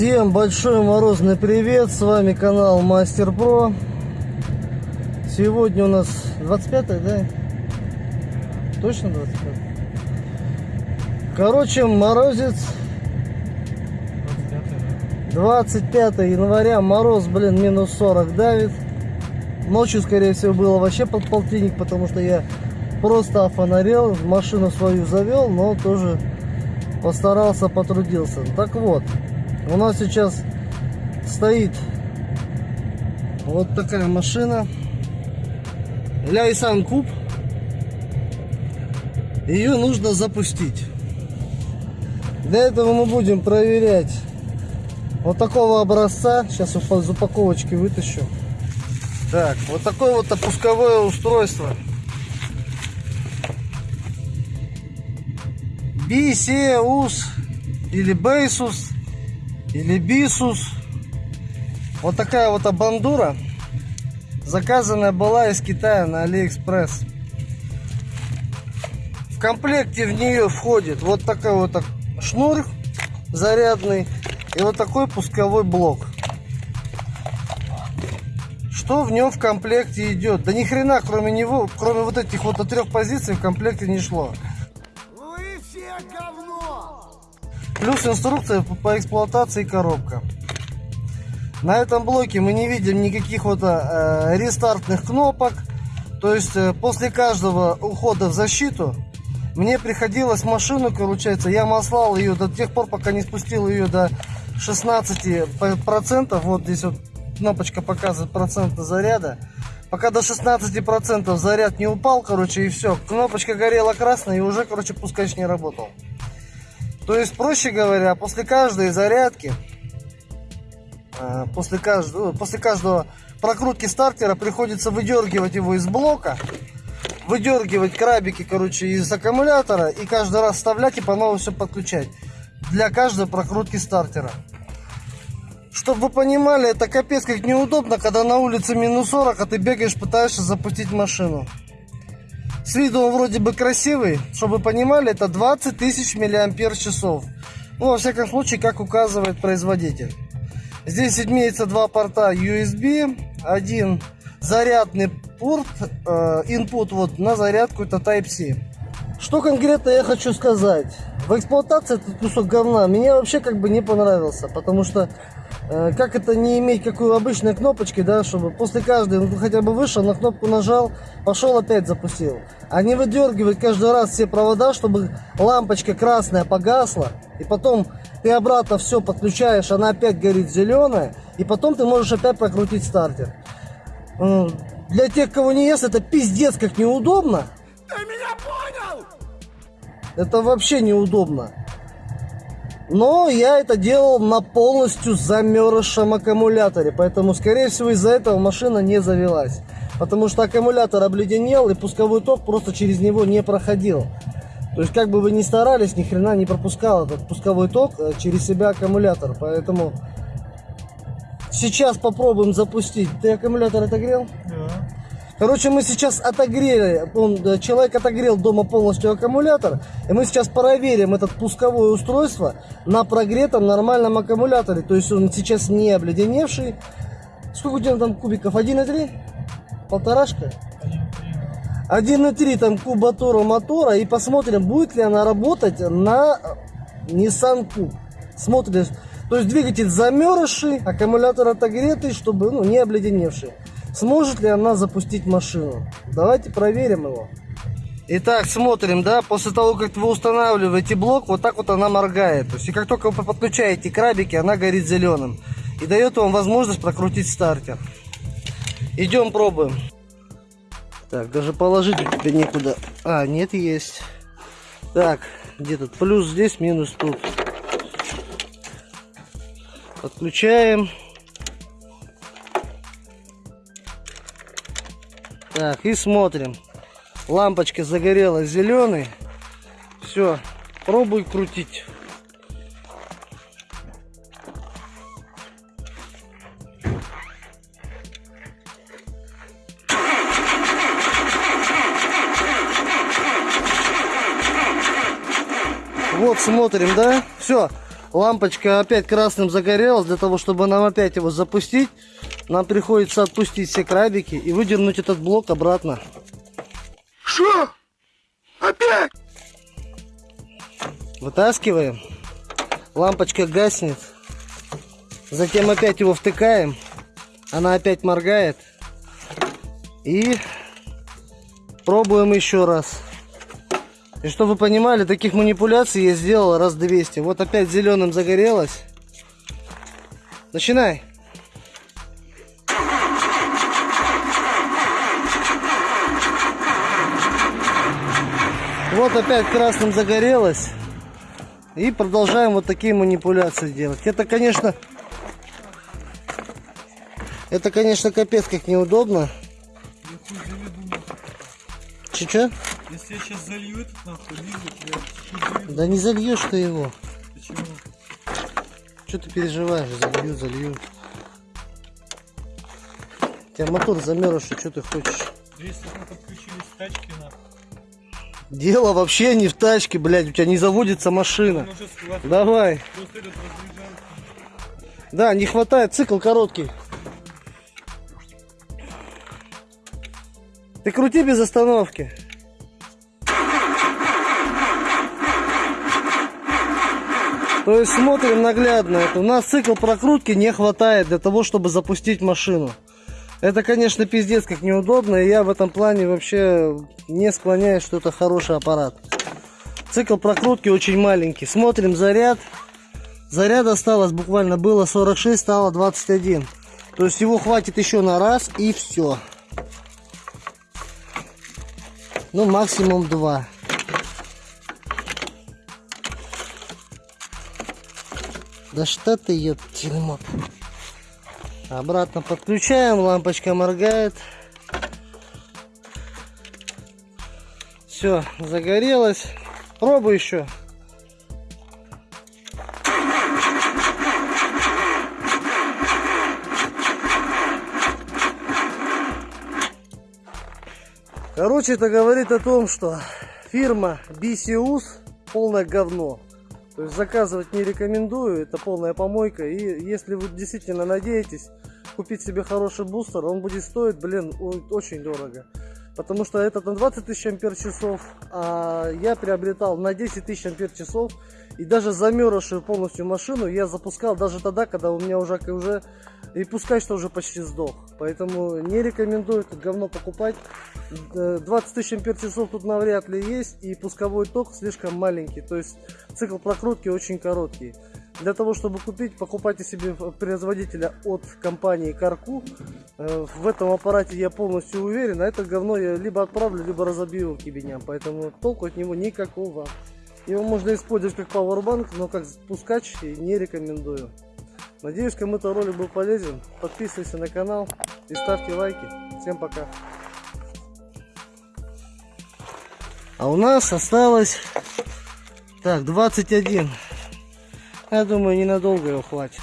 Всем большой морозный привет, с вами канал Мастер Про. Сегодня у нас 25 да? Точно 25 Короче, морозец 25 января, мороз, блин, минус 40 давит. Ночью, скорее всего, было вообще под полтинник, потому что я просто офонарел, машину свою завел, но тоже постарался, потрудился. Так вот, у нас сейчас стоит вот такая машина Ляйсан Куб. Ее нужно запустить. Для этого мы будем проверять вот такого образца. Сейчас из упаковочки вытащу. Так, вот такое вот опусковое устройство. Бисеус или Baseus или Бисус. Вот такая вот абандура. Заказанная была из Китая на Алиэкспресс. В комплекте в нее входит вот такой вот шнур зарядный и вот такой пусковой блок. Что в нем в комплекте идет? Да ни хрена, кроме него, кроме вот этих вот трех позиций в комплекте не шло. Плюс инструкция по эксплуатации коробка. На этом блоке мы не видим никаких вот э, рестартных кнопок. То есть э, после каждого ухода в защиту мне приходилось машину, получается, я маслал ее до тех пор, пока не спустил ее до 16%. Вот здесь вот кнопочка показывает проценты заряда. Пока до 16% заряд не упал, короче, и все. Кнопочка горела красной, и уже, короче, пускач не работал. То есть, проще говоря, после каждой зарядки, э, после каждого, после каждого прокрутки стартера приходится выдергивать его из блока, выдергивать крабики, короче, из аккумулятора и каждый раз вставлять и по новой все подключать для каждой прокрутки стартера. Чтобы вы понимали, это капец как неудобно, когда на улице минус 40, а ты бегаешь, пытаешься запустить машину. С виду он вроде бы красивый, чтобы вы понимали, это 20 тысяч миллиампер часов. Ну, во всяком случае, как указывает производитель. Здесь имеется два порта USB, один зарядный порт, э, input вот на зарядку, это Type-C. Что конкретно я хочу сказать? В эксплуатации этот кусок говна мне вообще как бы не понравился, потому что Э, как это не иметь какую обычной кнопочки, да, чтобы после каждой, ну, хотя бы вышел, на кнопку нажал, пошел опять запустил. А не выдергивать каждый раз все провода, чтобы лампочка красная погасла, и потом ты обратно все подключаешь, она опять горит зеленая, и потом ты можешь опять прокрутить стартер. Для тех, кого не ест, это пиздец как неудобно. Это вообще неудобно. Но я это делал на полностью замерзшем аккумуляторе, поэтому, скорее всего, из-за этого машина не завелась. Потому что аккумулятор обледенел, и пусковой ток просто через него не проходил. То есть, как бы вы ни старались, ни хрена не пропускал этот пусковой ток э, через себя аккумулятор. Поэтому сейчас попробуем запустить. Ты аккумулятор отогрел? Короче, мы сейчас отогрели, он, э, человек отогрел дома полностью аккумулятор, и мы сейчас проверим этот пусковое устройство на прогретом нормальном аккумуляторе. То есть он сейчас не обледеневший. Сколько у тебя там кубиков? 1,3? Полторашка? 1,3 там кубатура мотора. И посмотрим, будет ли она работать на Nissan Cube. Смотрим. То есть двигатель замерзший, аккумулятор отогретый, чтобы ну, не обледеневший. Сможет ли она запустить машину? Давайте проверим его. Итак, смотрим, да, после того, как вы устанавливаете блок, вот так вот она моргает. То есть, и как только вы подключаете крабики, она горит зеленым. И дает вам возможность прокрутить стартер. Идем пробуем. Так, даже положить тебе некуда. А, нет, есть. Так, где тут плюс здесь, минус тут. Подключаем. Так, и смотрим. Лампочка загорелась зеленый. Все, пробуй крутить. Вот смотрим, да? Все. лампочка опять красным загорелась. Для того, чтобы нам опять его запустить, нам приходится отпустить все крабики и выдернуть этот блок обратно. Что? Опять? Вытаскиваем. Лампочка гаснет. Затем опять его втыкаем. Она опять моргает. И пробуем еще раз. И чтобы вы понимали, таких манипуляций я сделал раз 200. Вот опять зеленым загорелось. Начинай. Вот опять красным загорелось. И продолжаем вот такие манипуляции делать. Это, конечно, это, конечно, капец как неудобно. Че-че? Если я сейчас залью этот нахуй, лизу, я. Да не зальешь ты его. Почему? Что ты переживаешь? Залью, залью. У тебя мотор замерз, что ты хочешь? Да если мы подключились к тачке нахуй, Дело вообще не в тачке, блядь. У тебя не заводится машина. схватил. Давай. Да, не хватает, цикл короткий. Ты крути без остановки. То есть смотрим наглядно. Это у нас цикл прокрутки не хватает для того, чтобы запустить машину. Это, конечно, пиздец как неудобно, и я в этом плане вообще не склоняюсь, что это хороший аппарат. Цикл прокрутки очень маленький. Смотрим заряд. Заряд осталось буквально было 46, стало 21. То есть его хватит еще на раз и все. Ну, максимум два. Да что ты, ёптин мот. Обратно подключаем, лампочка моргает. Все, загорелось. Пробуй еще. Короче, это говорит о том, что фирма BCUS полное говно. То есть заказывать не рекомендую, это полная помойка. И если вы действительно надеетесь купить себе хороший бустер, он будет стоить, блин, очень дорого. Потому что этот на 20 тысяч ампер часов, а я приобретал на 10 тысяч ампер часов. И даже замерзшую полностью машину я запускал даже тогда, когда у меня уже, уже и пускай что уже почти сдох. Поэтому не рекомендую это говно покупать. Э, 20 тысяч ампер часов тут навряд ли есть. И пусковой ток слишком маленький. То есть цикл прокрутки очень короткий. Для того, чтобы купить, покупайте себе производителя от компании Карку. Э, В этом аппарате я полностью уверен. А это говно я либо отправлю, либо разобью к ебеням. Поэтому толку от него никакого. Его можно использовать как пауэрбанк, но как спускач не рекомендую. Надеюсь, кому-то ролик был полезен. Подписывайся на канал и ставьте лайки. Всем пока. А у нас осталось так 21. Я думаю, ненадолго его хватит.